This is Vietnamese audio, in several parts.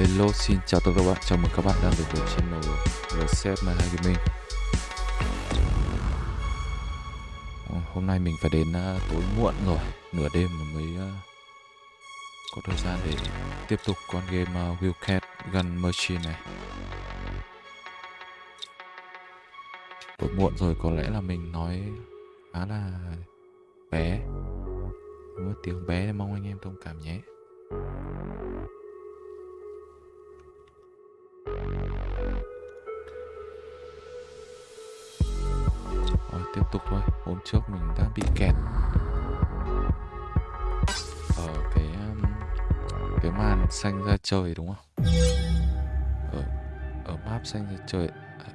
Hello xin chào tất cả các bạn, chào mừng các bạn đang đến với channel Reset My Gaming Hôm nay mình phải đến à, tối muộn rồi, nửa đêm mới à, có thời gian để tiếp tục con game à, Wildcat Gun Machine này. Tối muộn rồi có lẽ là mình nói khá là bé. Nếu tiếng bé mong anh em thông cảm nhé. Rồi tiếp tục thôi. Hôm trước mình đã bị kẹt. Ở cái um, Cái màn xanh ra trời đúng không? Ở, ở map xanh ra trời. À,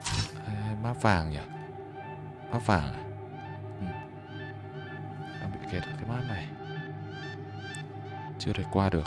hay, hay map vàng nhỉ? Map vàng à? Ừ. Đang bị kẹt ở cái map này. Chưa thể qua được.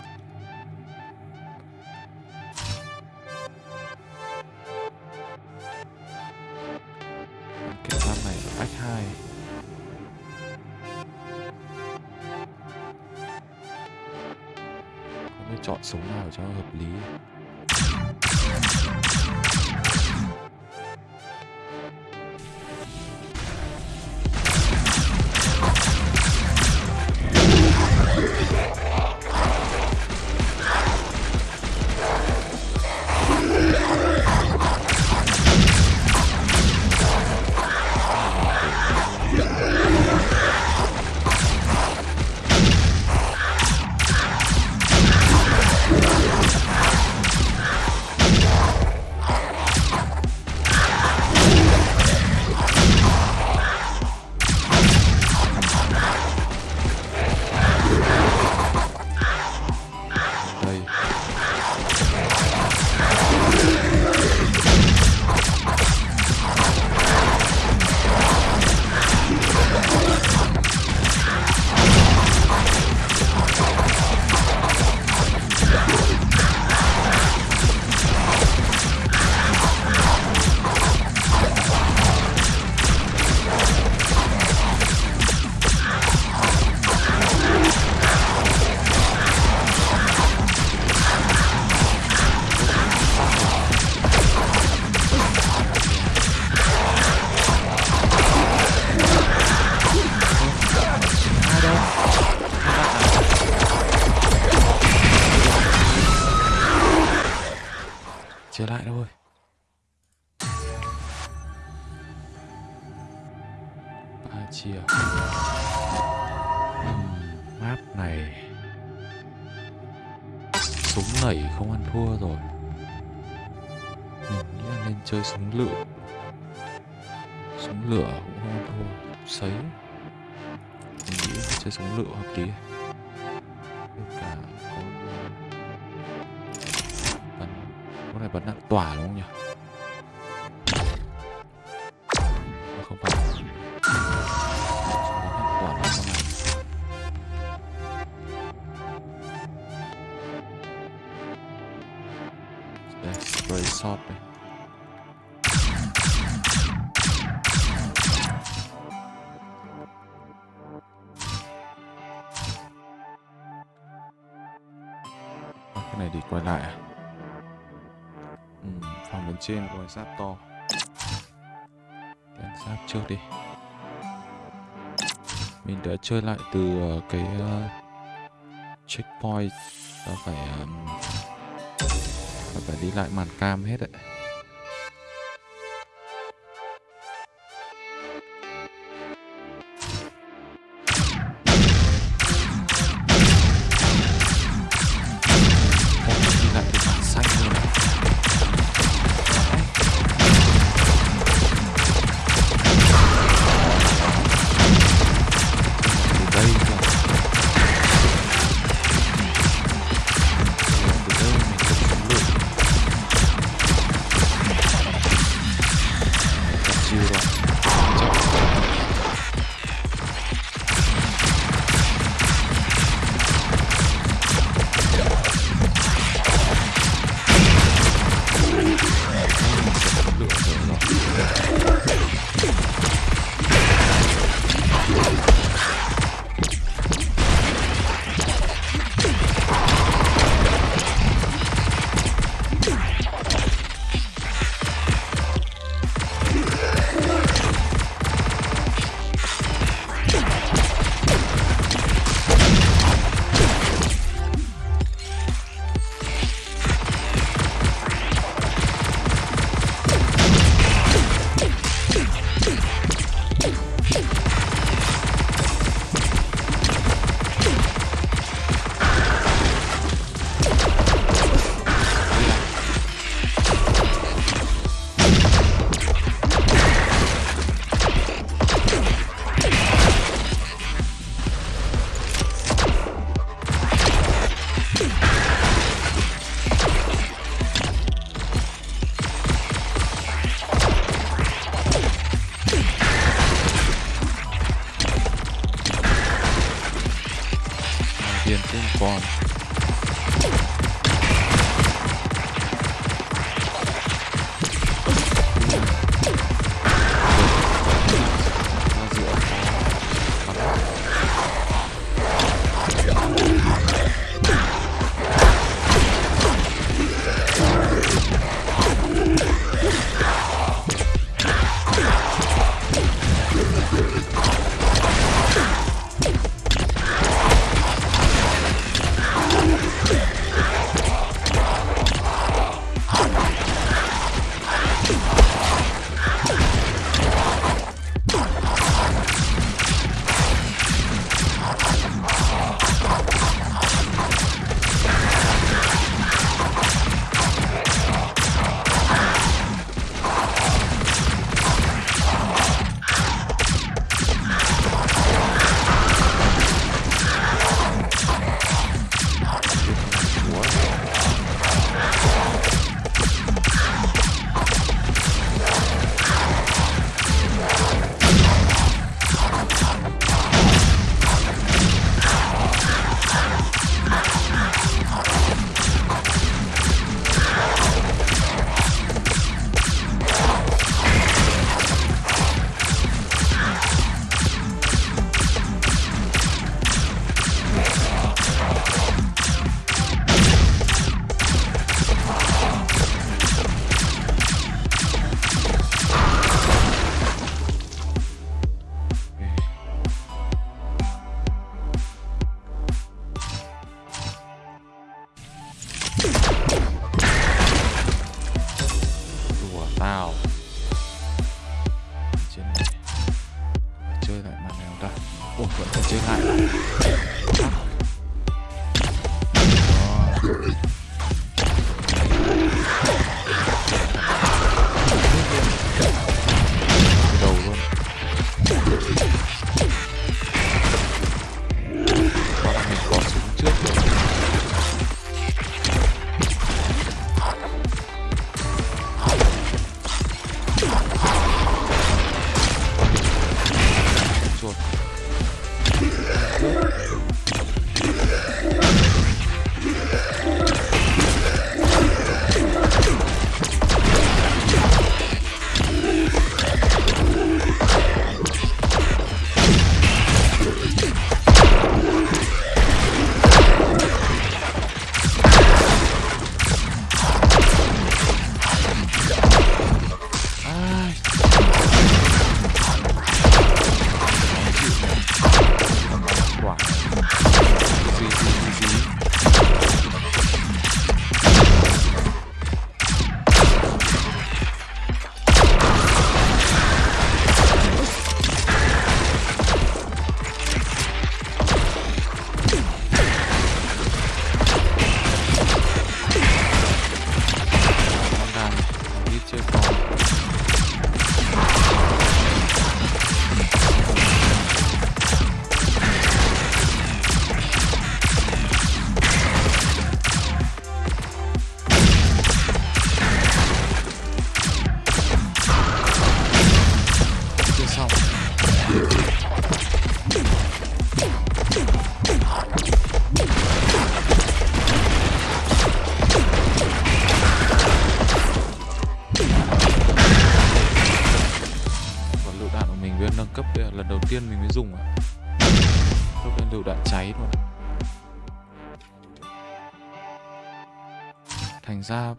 Ừ, phòng bên trên có cái giáp to. Đánh giáp trước đi. Mình đã chơi lại từ ờ, cái uh, checkpoint. Nó phải um, nó phải đi lại màn cam hết đấy.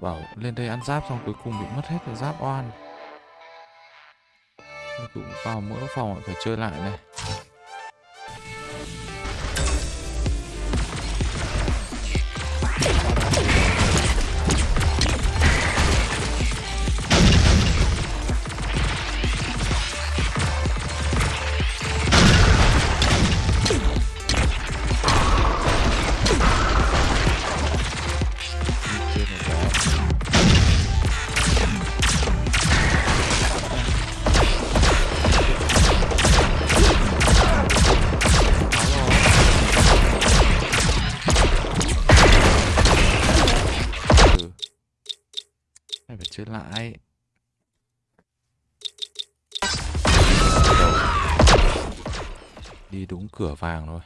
bảo lên đây ăn giáp xong cuối cùng bị mất hết cái giáp oan. Cũng vào mỗi phòng phải chơi lại này. cửa vàng thôi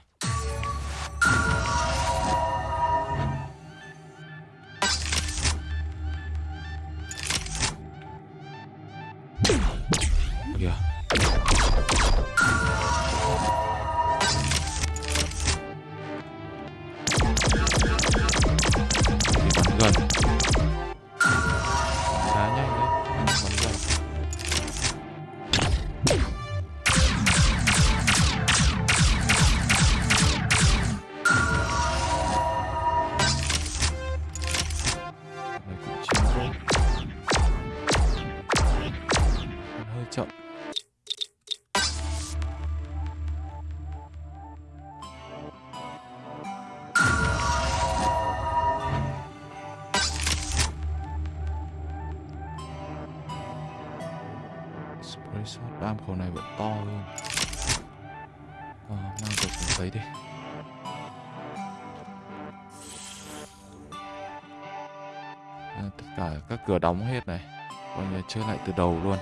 cửa đóng hết này. Coi như chơi lại từ đầu luôn.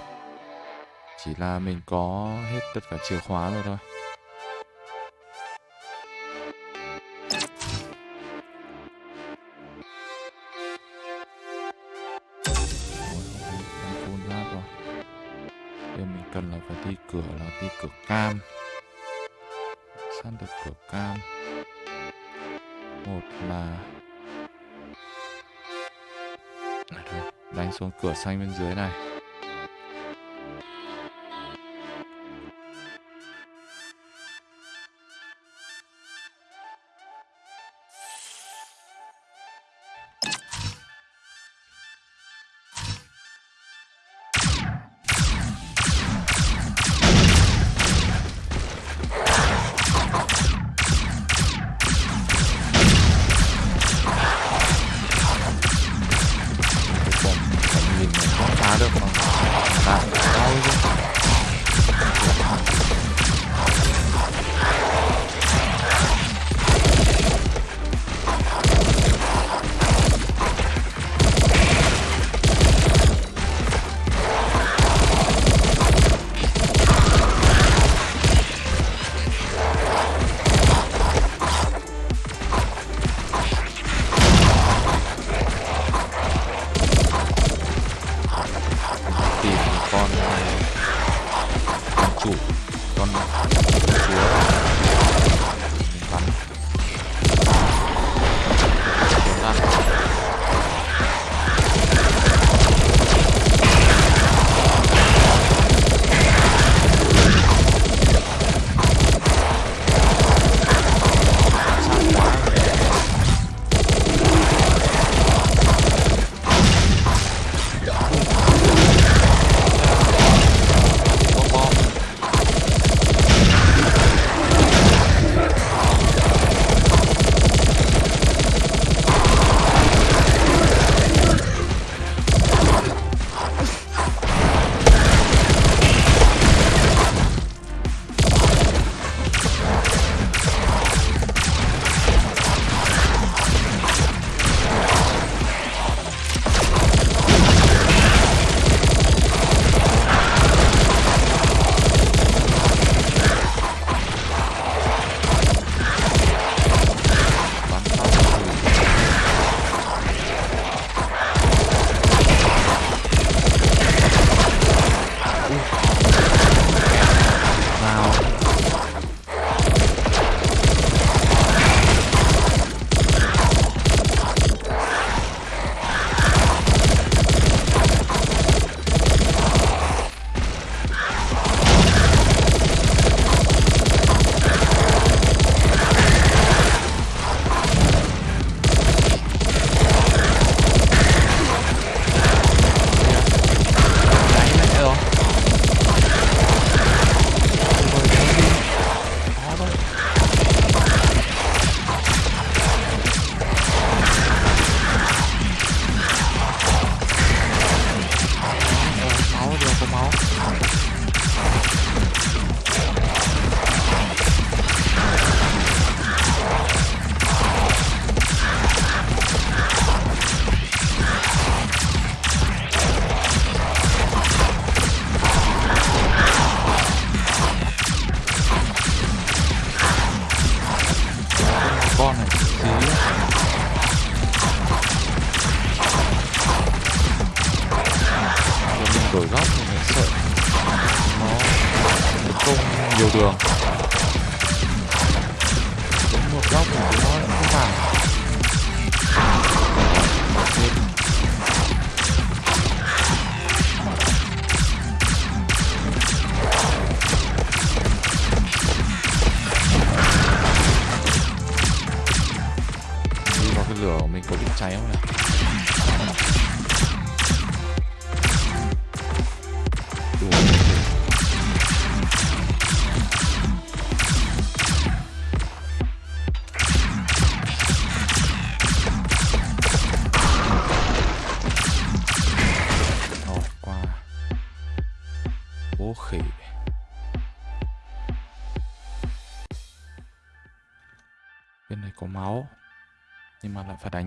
Chỉ là mình có hết tất cả chìa khóa rồi thôi. xuống cửa xanh bên dưới này.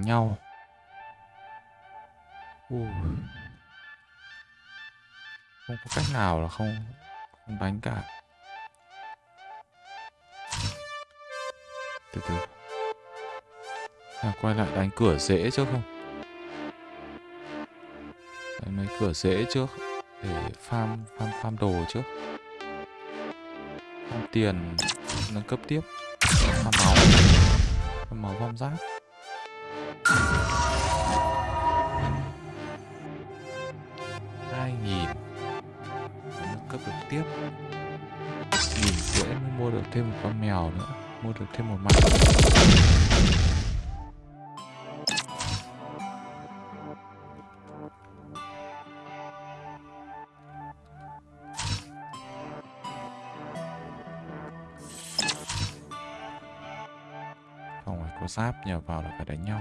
nhau. Ui. không có cách nào là không không đánh cả. Từ từ. À, quay lại đánh cửa dễ trước không? Đánh mấy cửa dễ trước để farm farm farm đồ trước. Farm tiền nâng cấp tiếp. Farm máu. Farm máu farm giáp tiếp. Nhìn của mới mua được thêm một con mèo nữa. Mua được thêm một mặt. Không phải có giáp nhờ vào là phải đánh nhau.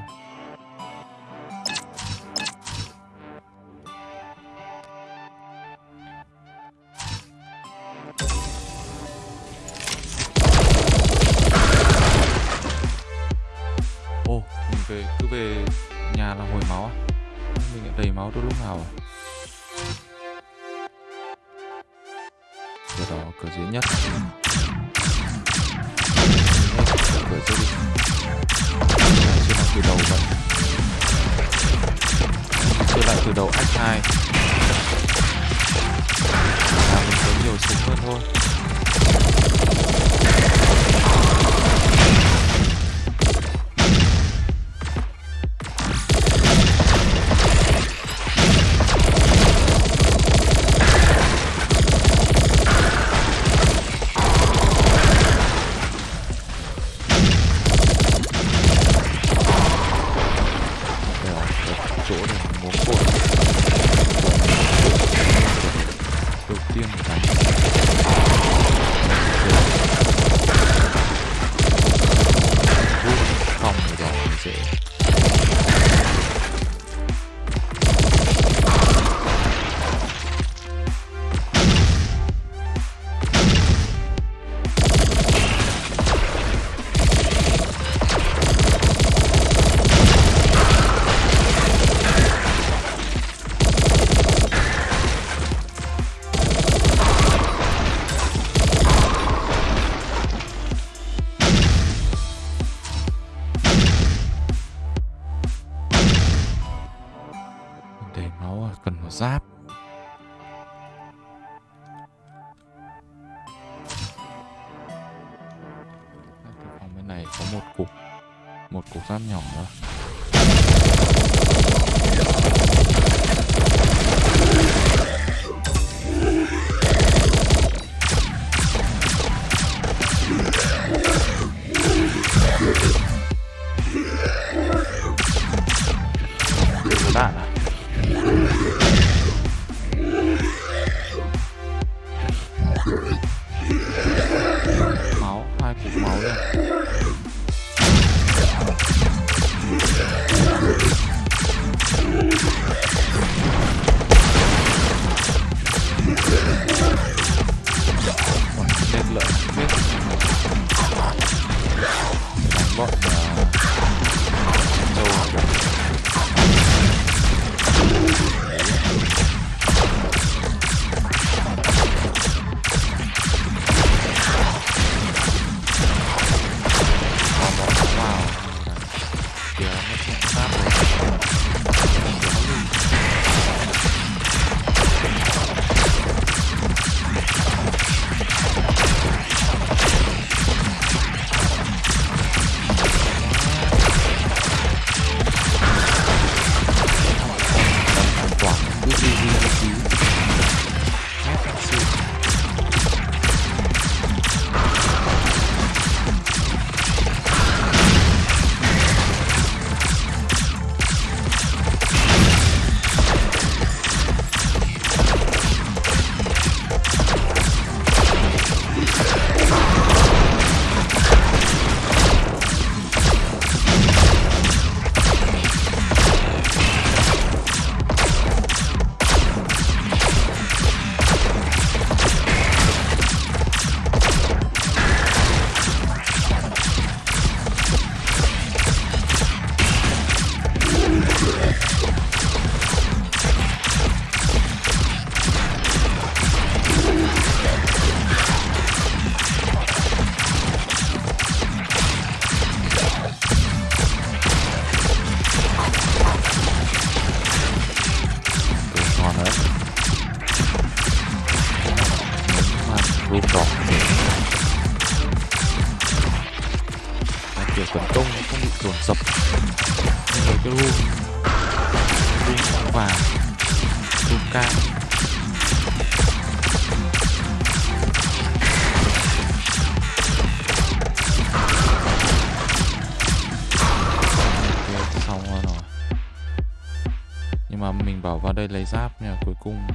Mà mình bảo vào đây lấy giáp nha cuối cùng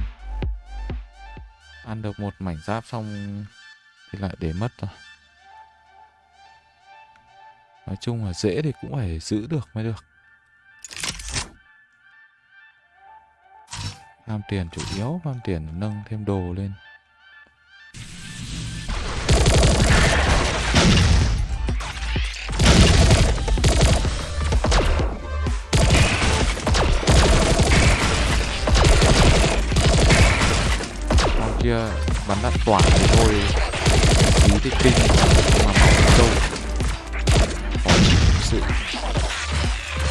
ăn được một mảnh giáp xong thì lại để mất rồi nói chung là dễ thì cũng phải giữ được mới được Tham tiền chủ yếu, tham tiền nâng thêm đồ lên. Kia, bắn đạn tỏa thì thôi. Tí thì kinh, mà máu đâu? Khó sự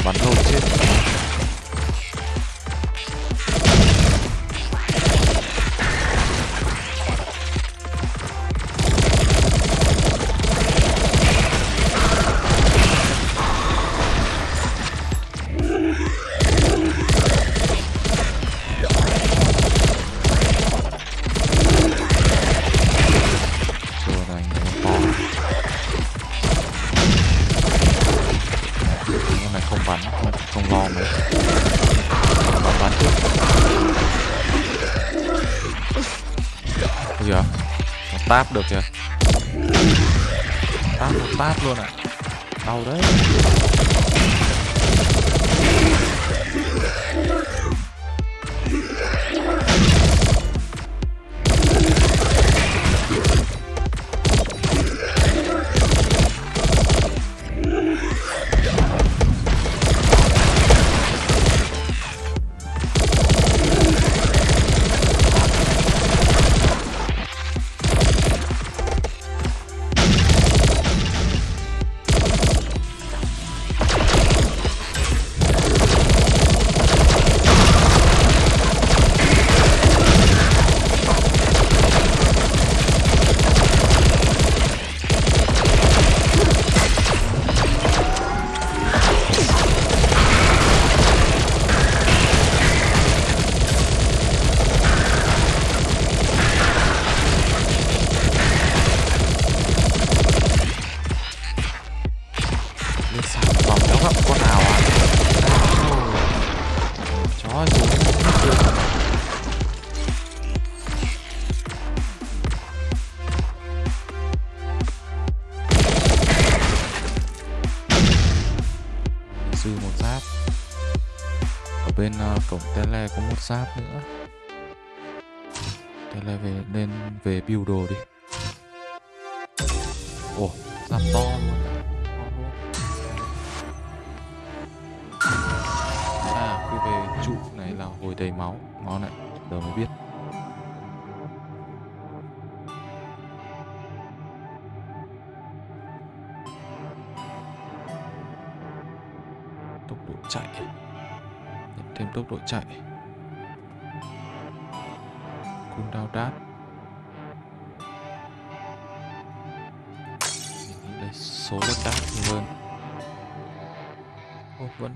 Bắn thôi chết. Táp được kìa Táp một táp luôn ạ. Đau đấy.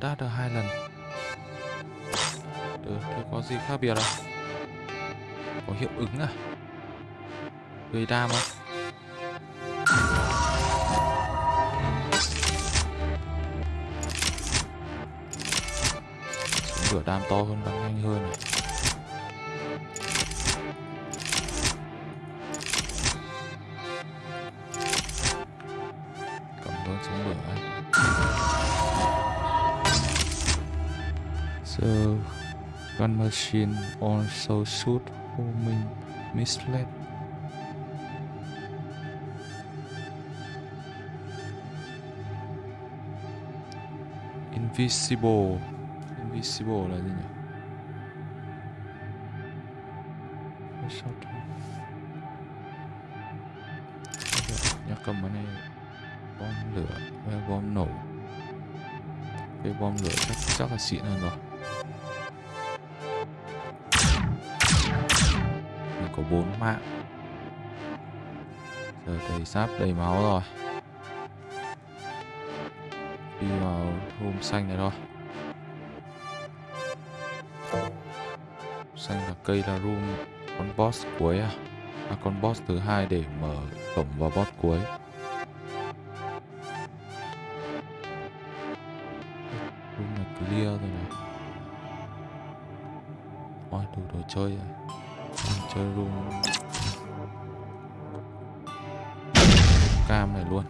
Ồ, đát được hai lần được, thế có gì khác biệt à? Có hiệu ứng à? Gây đam không? Súng lửa đam to hơn, bắn nhanh hơn này. The gun machine also shoot homing misled. Invisible. Invisible là gì nhỉ? Shot. Nhắc cầm cái này bom lửa bom nổ cái bom lửa chắc chắc là xịn hơn rồi 4 mạng. Giờ thầy sắp đầy máu rồi. Đi vào hôm xanh này thôi. Xanh là cây là room Con boss cuối à? À con boss thứ hai để mở cổng vào boss cuối. Room là clear rồi này. Ôi, đủ đồ chơi rồi chơi room. Cam này luôn.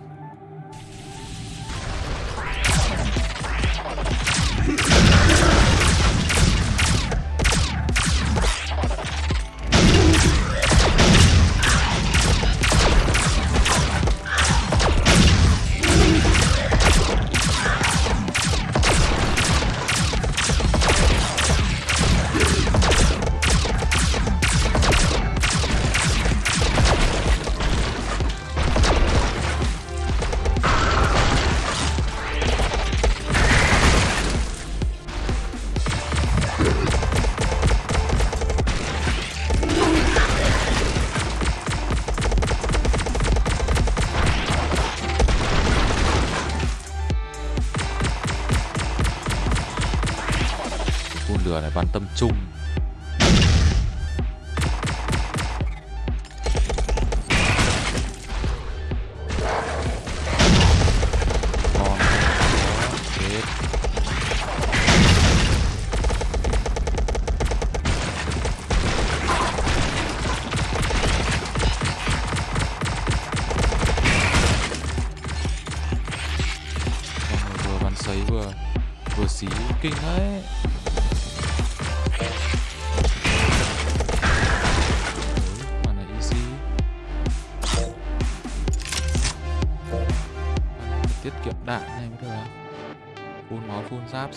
Tâm trung.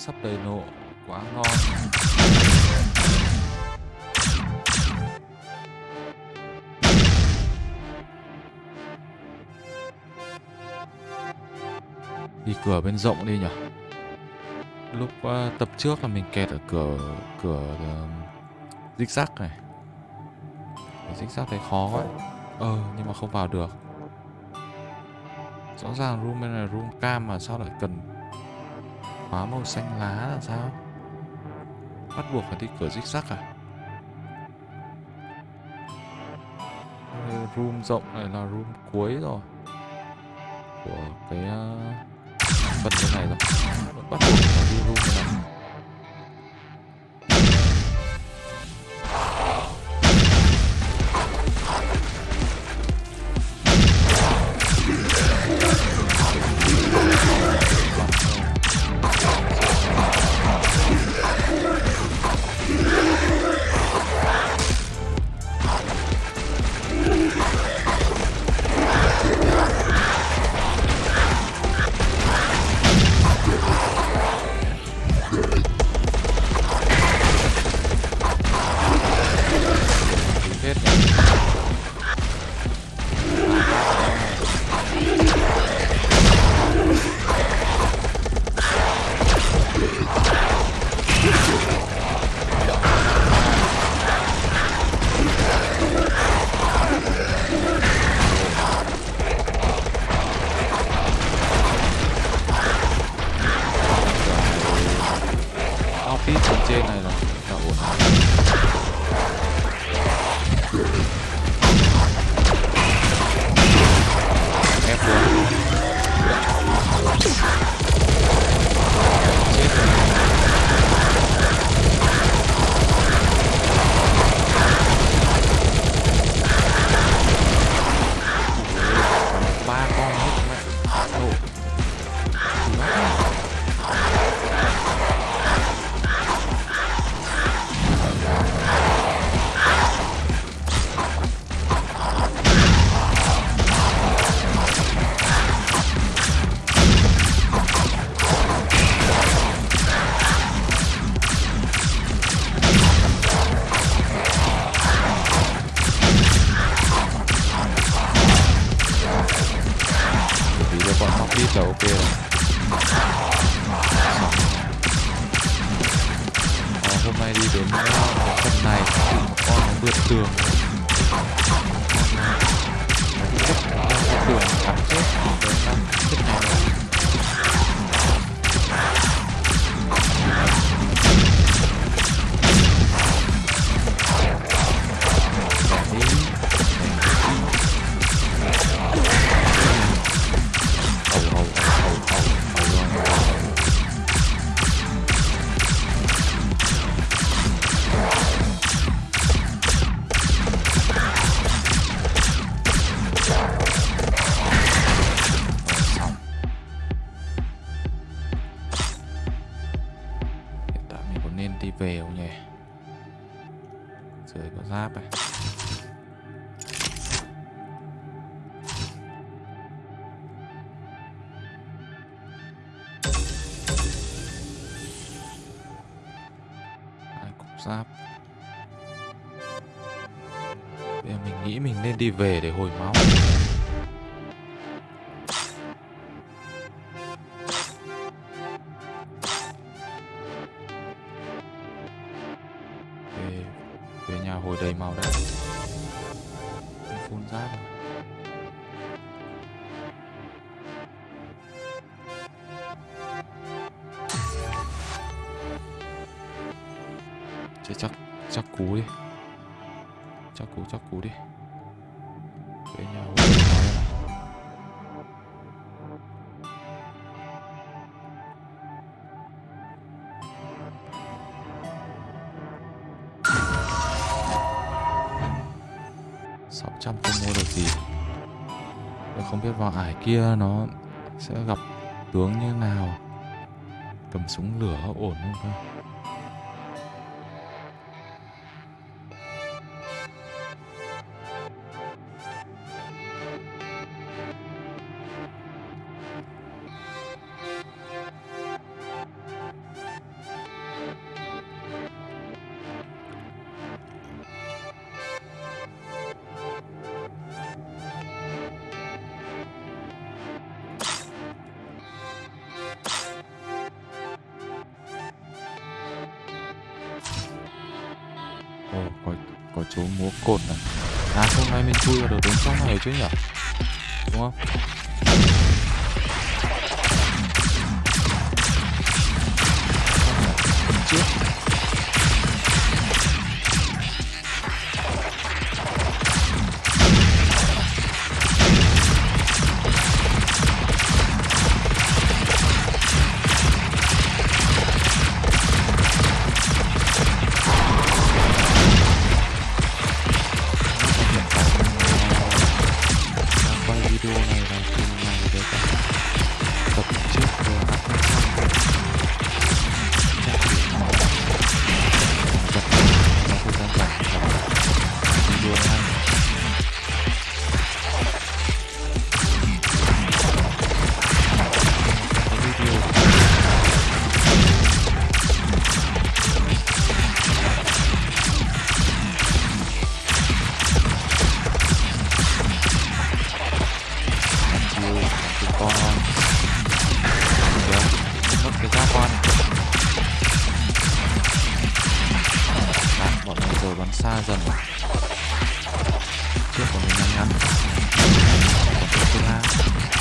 Sắp đầy nộ Quá ngon. Đi cửa bên rộng đi nhỉ? Lúc uh, tập trước là mình kẹt ở cửa cửa uh, zigzag này. Dích zigzag thấy khó quá. Ờ nhưng mà không vào được. Rõ ràng room bên này room cam mà sao lại cần khóa màu xanh lá là sao? Bắt buộc phải đi cửa zigzag à? Room rộng này là room cuối rồi. Của cái ờ, phần này rồi. Bắt buộc phải đi room này. Đến ờ, cái này con nó vượt tường. the veil. gì không biết vào ải kia nó sẽ gặp tướng như nào. Cầm súng lửa ổn không thôi 真呀、bắn xa dần. Trước của mình ngắn ngắn thứ hai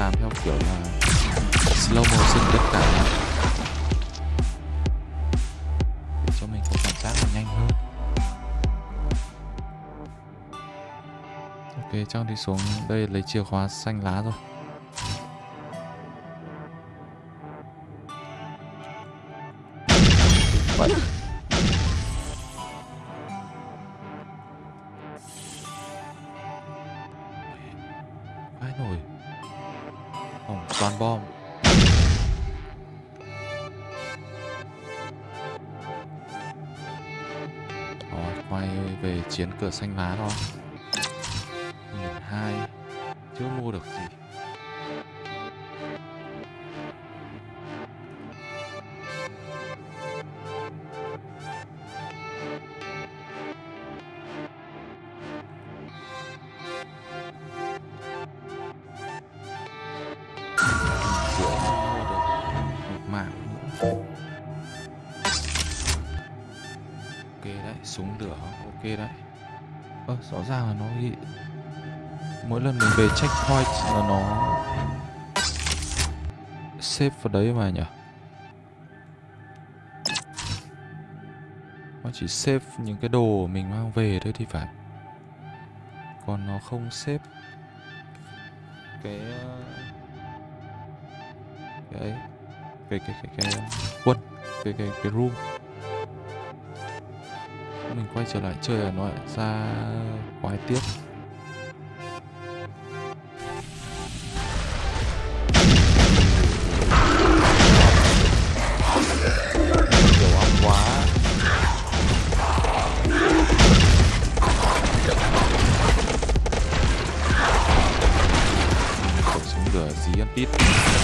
làm theo kiểu là slow motion tất cả. Để cho mình có cảm giác nhanh hơn. Ok trong đi xuống đây, lấy chìa khóa xanh lá rồi. cửa xanh lá thôi ra là nó bị mỗi lần mình về checkpoint là nó xếp vào đấy mà nhỉ? Nó chỉ xếp những cái đồ mình mang về thôi thì phải. Còn nó không xếp ờ, cái cái cái cái cái cái quân, cái cái cái room mình quay trở lại chơi là nó lại ra quái tiếp Beat.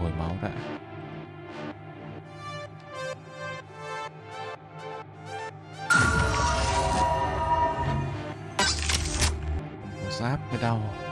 hồi máu đã. Giáp cái đau.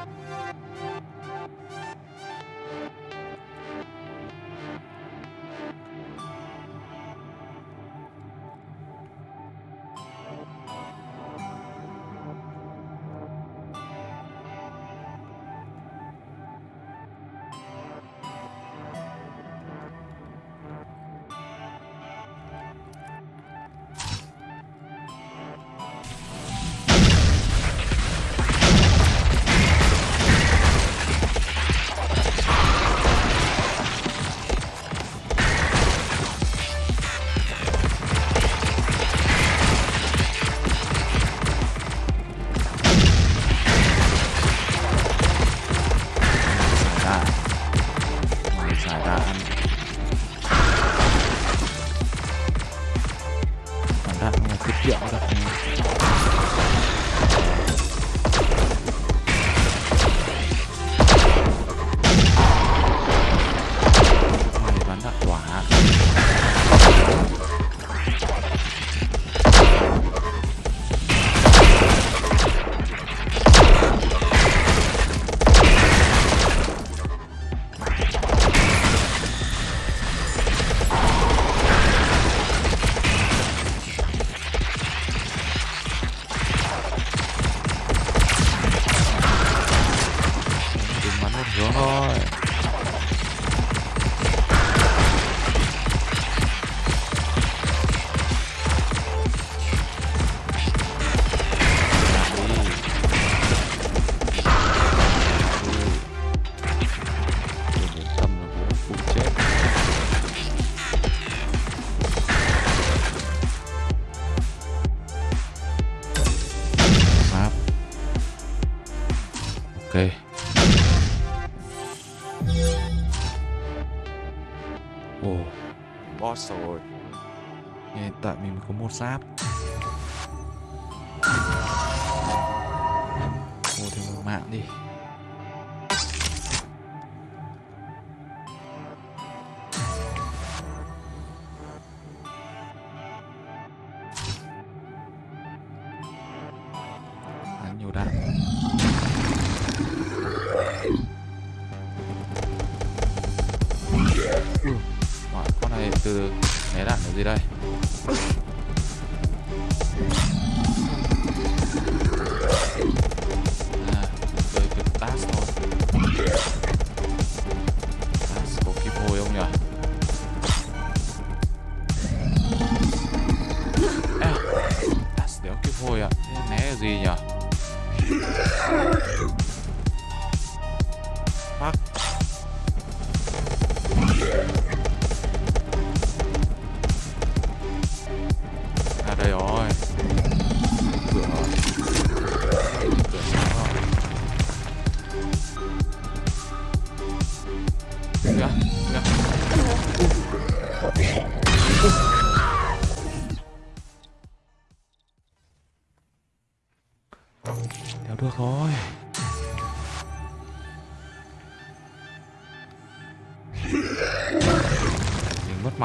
សាប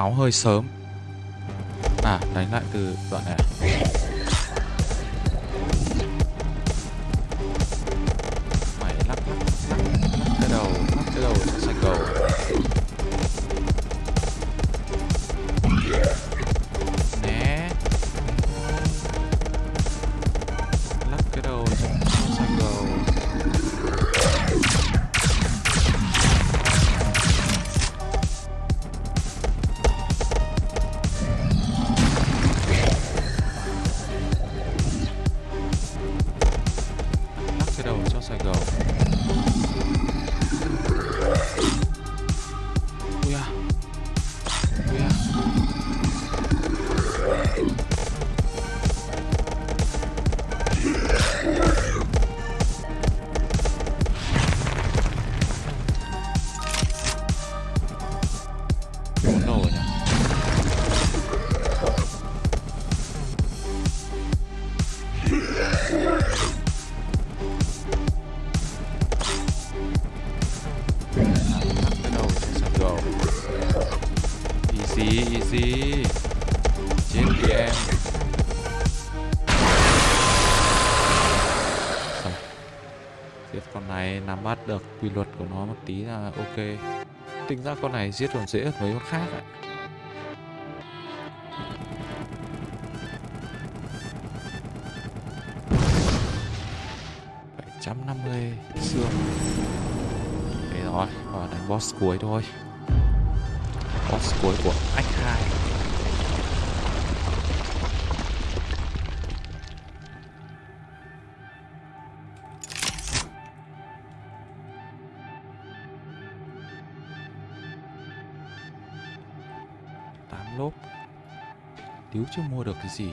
máu hơi sớm À đánh lại từ đoạn này Mày lắp lắc lắc lắc cái đầu lắp cái đầu sang cầu tí là ok. Tính ra con này giết còn dễ hơn mấy con khác ạ. trăm năm mươi xương. Đấy rồi, và đánh boss cuối thôi. Boss cuối của lốp. Tiếu chưa mua được cái gì.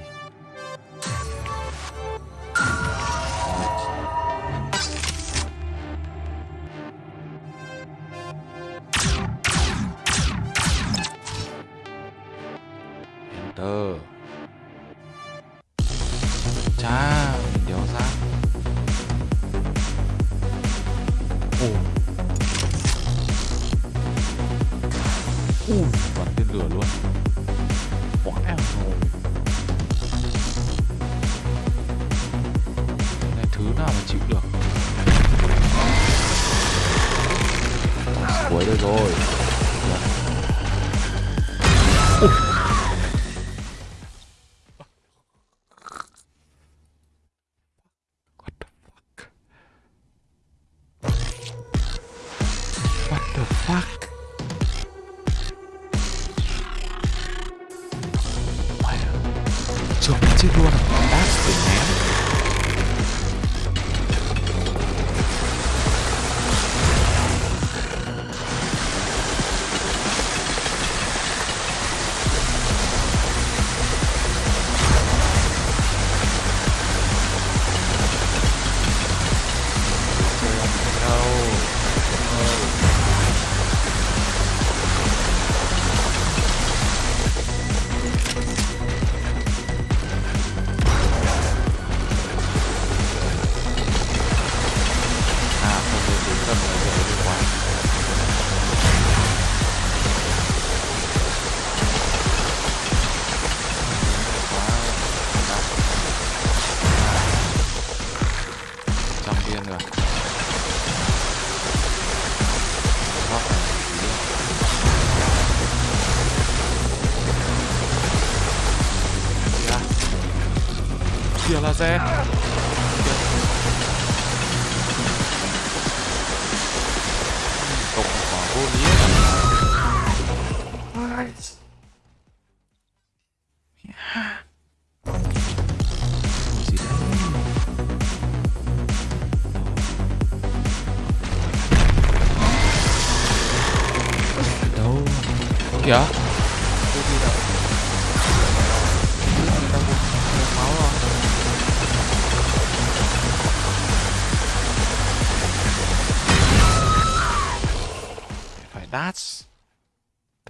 I'm?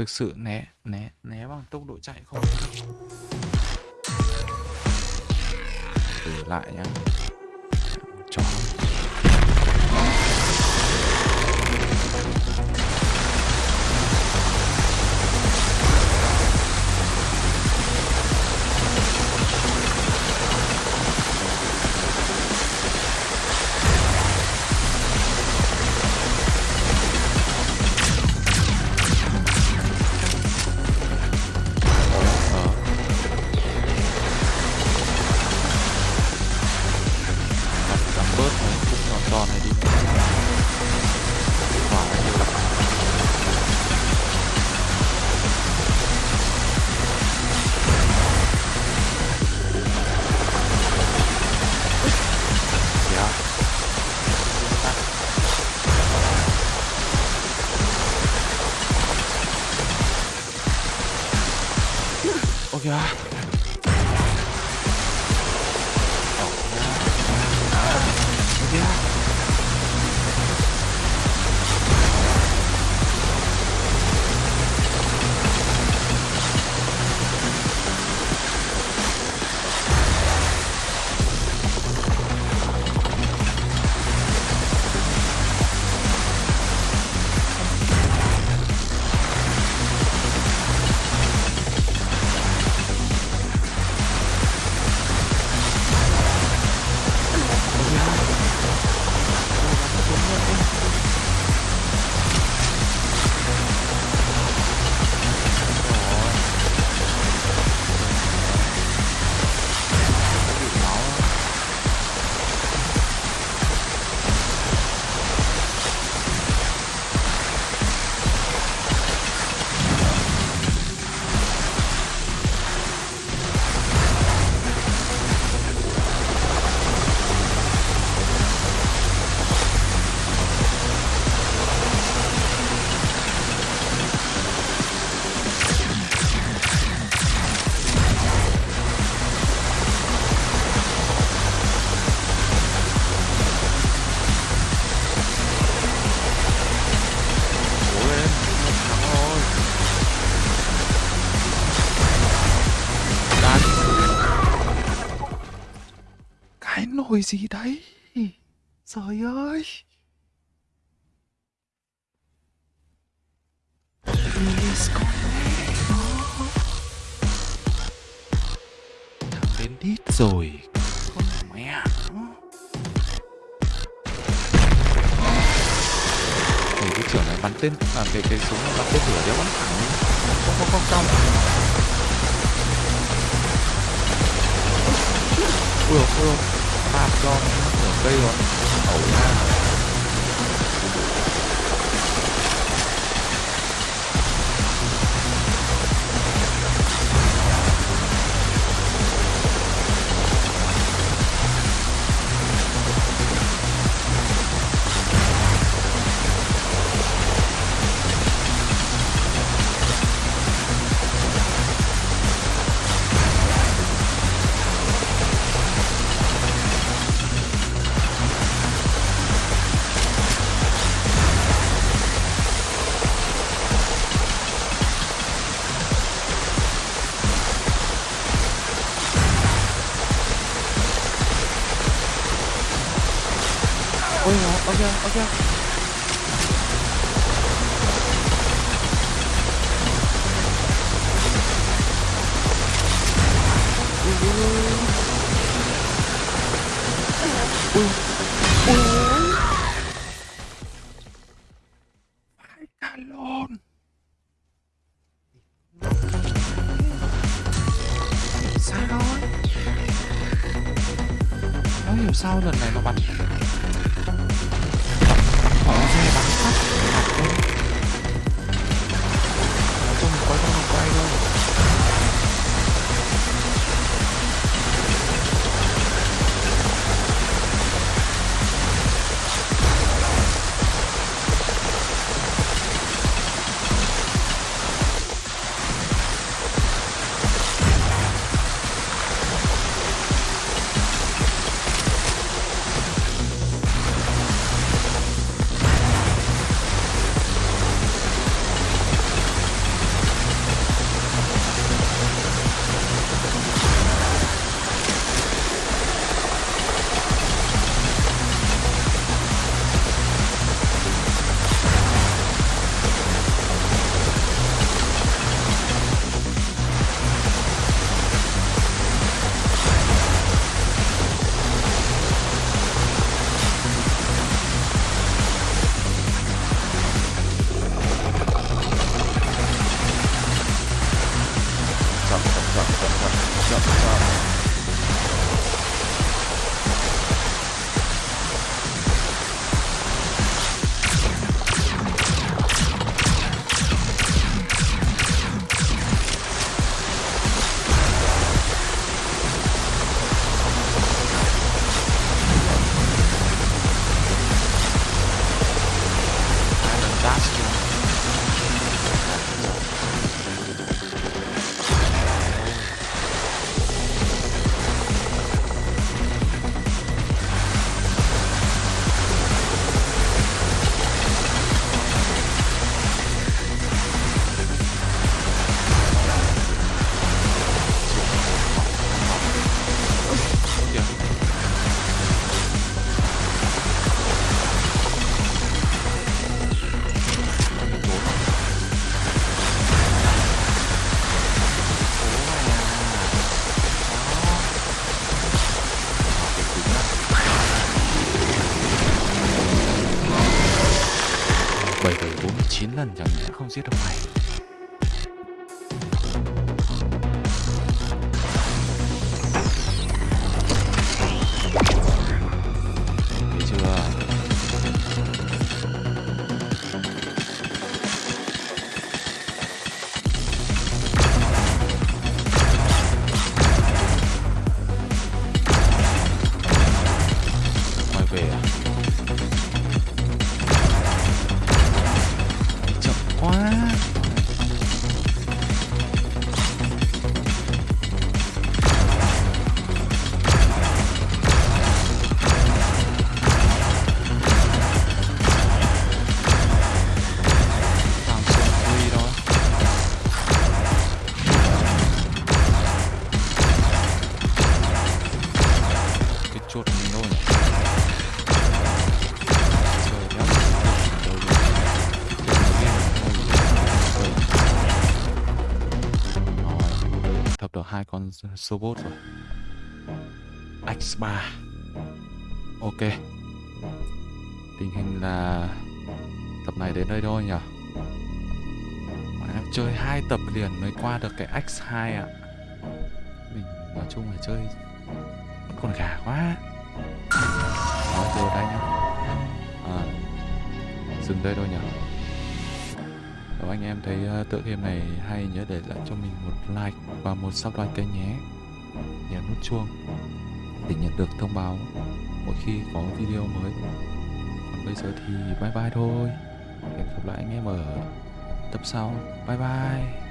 thực sự né né né bằng tốc độ chạy không? Thử lại nhá. God. Gì đấy? Trời ơi! Thằng đến đít rồi Con mẹ Ôi, cái trưởng này bắn tên à, cái cái súng này bắn tên lửa đéo bắn thẳng không không không trong ui ôi ui cho nửa cây rồi ẩu ra lần chẳng lẽ không giết được mày. Sobot rồi. X3 Ok. Tình hình là Tập này đến đây thôi nhỉ? Mà em chơi hai tập liền mới qua được cái X2 ạ. Mình nói chung là chơi Vẫn còn gà quá. Nói từ đây nhá. À, Dừng đây thôi nhỉ? Anh em thấy uh, tựa game này hay nhớ để lại cho mình một like và một subscribe kênh nhé. Nhấn nút chuông để nhận được thông báo mỗi khi có video mới. Còn bây giờ thì bye bye thôi. Hẹn gặp lại anh em ở tập sau. Bye bye.